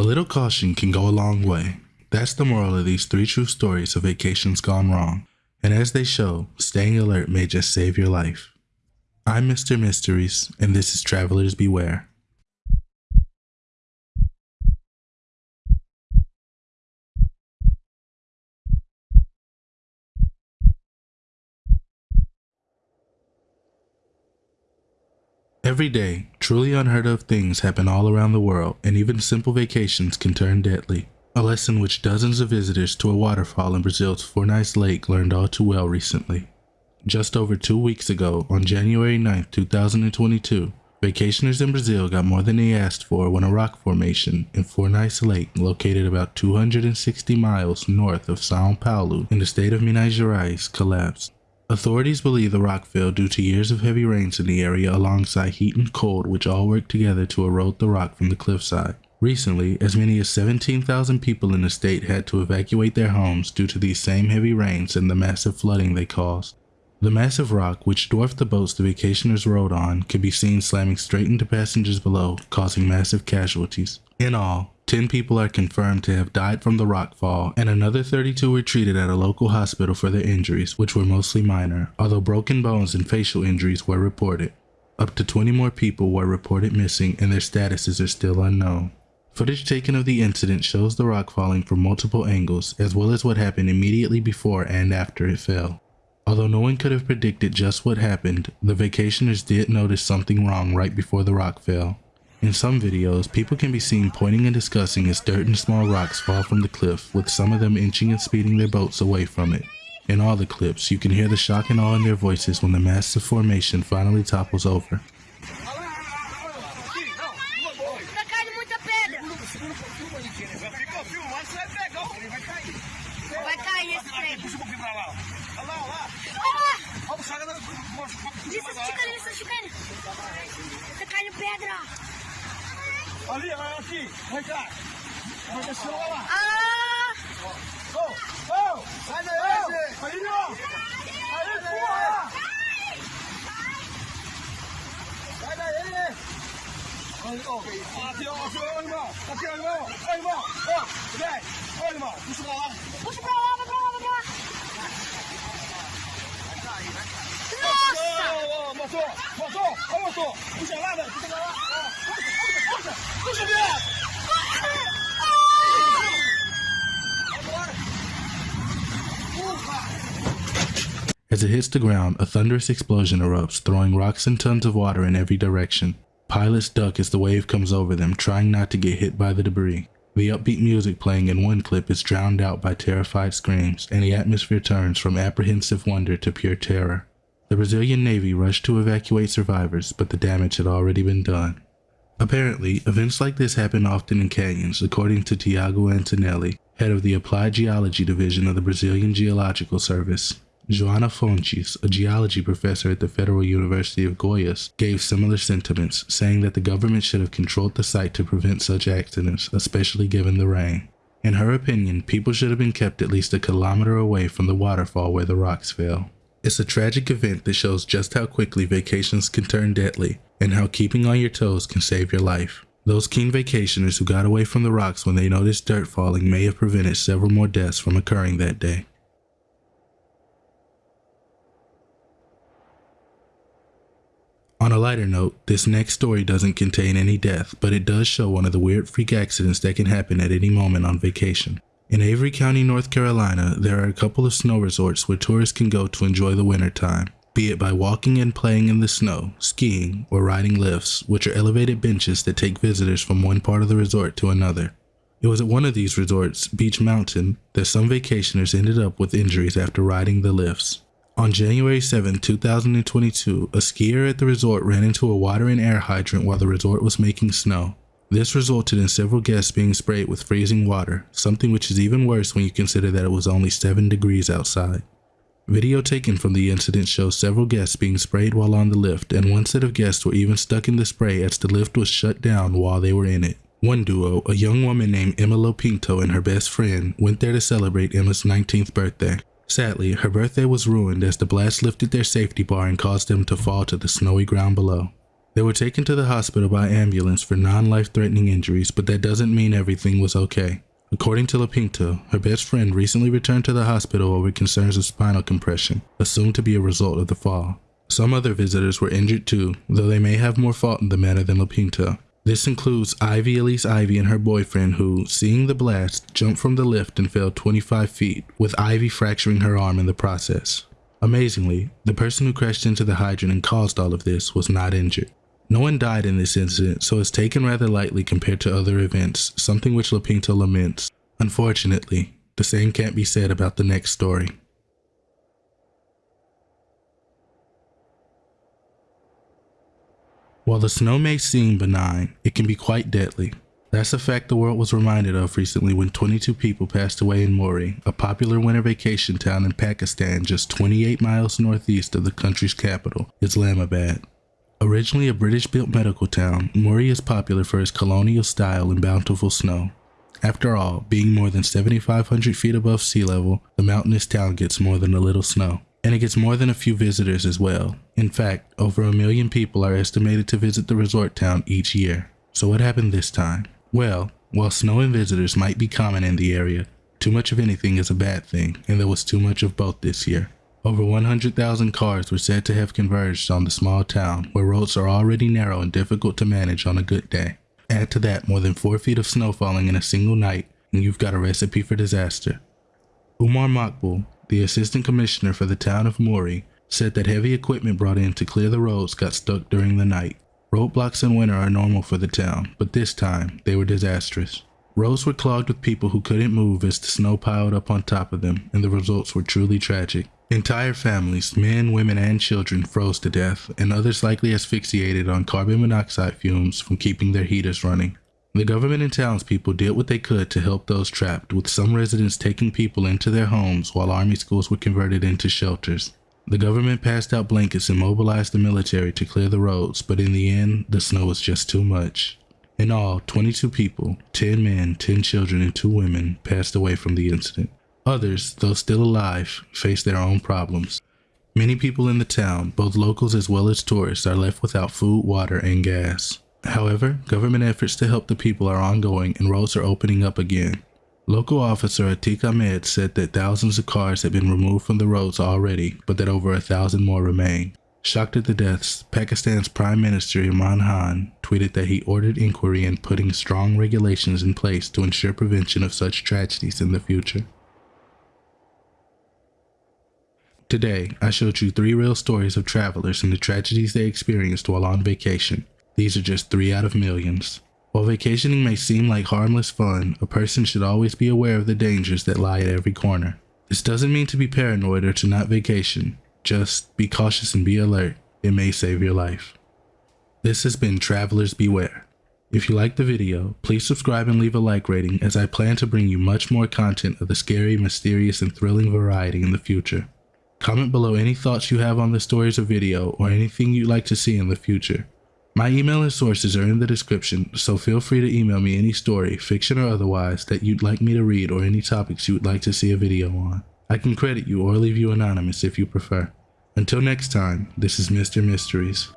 A little caution can go a long way. That's the moral of these three true stories of vacations gone wrong. And as they show, staying alert may just save your life. I'm Mr. Mysteries, and this is Travelers Beware. Every day, truly unheard of things happen all around the world, and even simple vacations can turn deadly. A lesson which dozens of visitors to a waterfall in Brazil's Furnas Lake learned all too well recently. Just over two weeks ago, on January 9, 2022, vacationers in Brazil got more than they asked for when a rock formation in Furnas Lake, located about 260 miles north of Sao Paulo in the state of Minas Gerais, collapsed. Authorities believe the rock fell due to years of heavy rains in the area alongside heat and cold which all worked together to erode the rock from the cliffside. Recently, as many as 17,000 people in the state had to evacuate their homes due to these same heavy rains and the massive flooding they caused. The massive rock, which dwarfed the boats the vacationers rode on, could be seen slamming straight into passengers below, causing massive casualties. In all, 10 people are confirmed to have died from the rock fall, and another 32 were treated at a local hospital for their injuries, which were mostly minor, although broken bones and facial injuries were reported. Up to 20 more people were reported missing and their statuses are still unknown. Footage taken of the incident shows the rock falling from multiple angles, as well as what happened immediately before and after it fell. Although no one could have predicted just what happened, the vacationers did notice something wrong right before the rock fell. In some videos, people can be seen pointing and discussing as dirt and small rocks fall from the cliff, with some of them inching and speeding their boats away from it. In all the clips, you can hear the shock and awe in their voices when the massive formation finally topples over. Tá caindo pedra. 阿厉害啊，阿里干！快点收了吧。啊！走走，来来，来来，阿里哟！来里阿里，过来！来来来来，阿里奥，阿里奥，阿里奥，阿里奥，走！来来，阿里奥，不收不收，阿里奥，阿里奥，阿里奥，走！来来，阿里奥，不收不收，不收不收，不收不收。不收！不收，不收，不收，不想辣的，不收不收。As it hits the ground, a thunderous explosion erupts, throwing rocks and tons of water in every direction. Pilots duck as the wave comes over them, trying not to get hit by the debris. The upbeat music playing in one clip is drowned out by terrified screams, and the atmosphere turns from apprehensive wonder to pure terror. The Brazilian Navy rushed to evacuate survivors, but the damage had already been done. Apparently, events like this happen often in canyons, according to Tiago Antonelli, head of the Applied Geology Division of the Brazilian Geological Service. Joana Fontes, a geology professor at the Federal University of Goiás, gave similar sentiments, saying that the government should have controlled the site to prevent such accidents, especially given the rain. In her opinion, people should have been kept at least a kilometer away from the waterfall where the rocks fell. It's a tragic event that shows just how quickly vacations can turn deadly and how keeping on your toes can save your life. Those keen vacationers who got away from the rocks when they noticed dirt falling may have prevented several more deaths from occurring that day. On a lighter note, this next story doesn't contain any death, but it does show one of the weird freak accidents that can happen at any moment on vacation. In Avery County, North Carolina, there are a couple of snow resorts where tourists can go to enjoy the winter time, be it by walking and playing in the snow, skiing, or riding lifts, which are elevated benches that take visitors from one part of the resort to another. It was at one of these resorts, Beech Mountain, that some vacationers ended up with injuries after riding the lifts. On January 7, 2022, a skier at the resort ran into a water and air hydrant while the resort was making snow. This resulted in several guests being sprayed with freezing water, something which is even worse when you consider that it was only 7 degrees outside. Video taken from the incident shows several guests being sprayed while on the lift, and one set of guests were even stuck in the spray as the lift was shut down while they were in it. One duo, a young woman named Emma Lopinto and her best friend, went there to celebrate Emma's 19th birthday. Sadly, her birthday was ruined as the blast lifted their safety bar and caused them to fall to the snowy ground below. They were taken to the hospital by ambulance for non-life threatening injuries, but that doesn't mean everything was okay. According to Lapinto, her best friend recently returned to the hospital over concerns of spinal compression, assumed to be a result of the fall. Some other visitors were injured too, though they may have more fault in the matter than Lapinto. This includes Ivy Elise Ivy and her boyfriend who, seeing the blast, jumped from the lift and fell 25 feet, with Ivy fracturing her arm in the process. Amazingly, the person who crashed into the hydrant and caused all of this was not injured. No one died in this incident, so it's taken rather lightly compared to other events, something which Lapinto laments. Unfortunately, the same can't be said about the next story. While the snow may seem benign, it can be quite deadly. That's a fact the world was reminded of recently when 22 people passed away in Murree, a popular winter vacation town in Pakistan just 28 miles northeast of the country's capital, Islamabad. Originally a British-built medical town, Murree is popular for its colonial style and bountiful snow. After all, being more than 7,500 feet above sea level, the mountainous town gets more than a little snow. And it gets more than a few visitors as well. In fact, over a million people are estimated to visit the resort town each year. So what happened this time? Well, while snow and visitors might be common in the area, too much of anything is a bad thing, and there was too much of both this year. Over 100,000 cars were said to have converged on the small town, where roads are already narrow and difficult to manage on a good day. Add to that more than 4 feet of snow falling in a single night, and you've got a recipe for disaster. Umar Maqbool, the assistant commissioner for the town of Murree, said that heavy equipment brought in to clear the roads got stuck during the night. Roadblocks in winter are normal for the town, but this time they were disastrous. Roads were clogged with people who couldn't move as the snow piled up on top of them, and the results were truly tragic. Entire families, men, women, and children froze to death, and others likely asphyxiated on carbon monoxide fumes from keeping their heaters running. The government and townspeople did what they could to help those trapped, with some residents taking people into their homes while army schools were converted into shelters. The government passed out blankets and mobilized the military to clear the roads, but in the end, the snow was just too much. In all, 22 people, 10 men, 10 children, and 2 women passed away from the incident. Others, though still alive, face their own problems. Many people in the town, both locals as well as tourists, are left without food, water, and gas. However, government efforts to help the people are ongoing and roads are opening up again. Local officer Atik Ahmed said that thousands of cars had been removed from the roads already, but that over a thousand more remain. Shocked at the deaths, Pakistan's Prime Minister Imran Khan tweeted that he ordered inquiry and putting strong regulations in place to ensure prevention of such tragedies in the future. Today, I showed you three real stories of travelers and the tragedies they experienced while on vacation. These are just three out of millions. While vacationing may seem like harmless fun, a person should always be aware of the dangers that lie at every corner. This doesn't mean to be paranoid or to not vacation. Just be cautious and be alert. It may save your life. This has been Travelers Beware. If you liked the video, please subscribe and leave a like rating as I plan to bring you much more content of the scary, mysterious, and thrilling variety in the future. Comment below any thoughts you have on the stories or video or anything you'd like to see in the future. My email and sources are in the description, so feel free to email me any story, fiction or otherwise, that you'd like me to read or any topics you would like to see a video on. I can credit you or leave you anonymous if you prefer. Until next time, this is Mr. Mysteries.